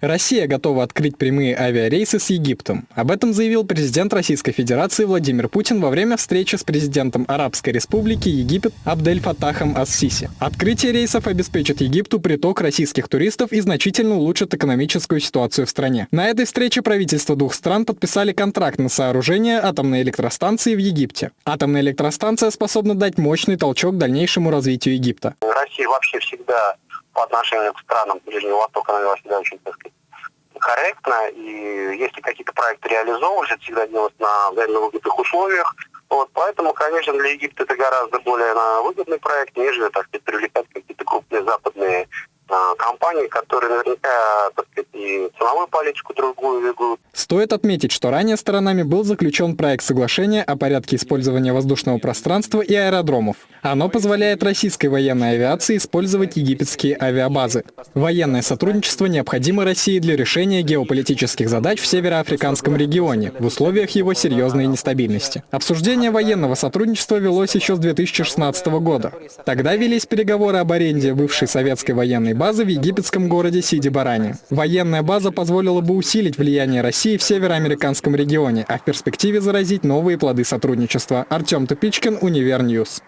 Россия готова открыть прямые авиарейсы с Египтом. Об этом заявил президент Российской Федерации Владимир Путин во время встречи с президентом Арабской Республики Египет Абдель Фатахом Ас-Сиси. Открытие рейсов обеспечит Египту приток российских туристов и значительно улучшит экономическую ситуацию в стране. На этой встрече правительства двух стран подписали контракт на сооружение атомной электростанции в Египте. Атомная электростанция способна дать мощный толчок дальнейшему развитию Египта. Россия вообще всегда по отношению к странам Ближнего Востока, она вела себя очень, так сказать, корректно. И если какие-то проекты реализовывались, это всегда делалось на взаимно выгодных условиях. Вот, поэтому, конечно, для Египта это гораздо более на выгодный проект, нежели, так сказать, привлекать какие-то крупные западные компании, которые наверняка, так сказать, и ценовую политику другую ведут. Стоит отметить, что ранее сторонами был заключен проект соглашения о порядке использования воздушного пространства и аэродромов. Оно позволяет российской военной авиации использовать египетские авиабазы. Военное сотрудничество необходимо России для решения геополитических задач в североафриканском регионе в условиях его серьезной нестабильности. Обсуждение военного сотрудничества велось еще с 2016 года. Тогда велись переговоры об аренде бывшей советской военной базы в египетском городе Сиди-Барани. Военная база позволила бы усилить влияние России в североафриканском регионе, а в перспективе заразить новые плоды сотрудничества. Артем Тупичкин, Univer News.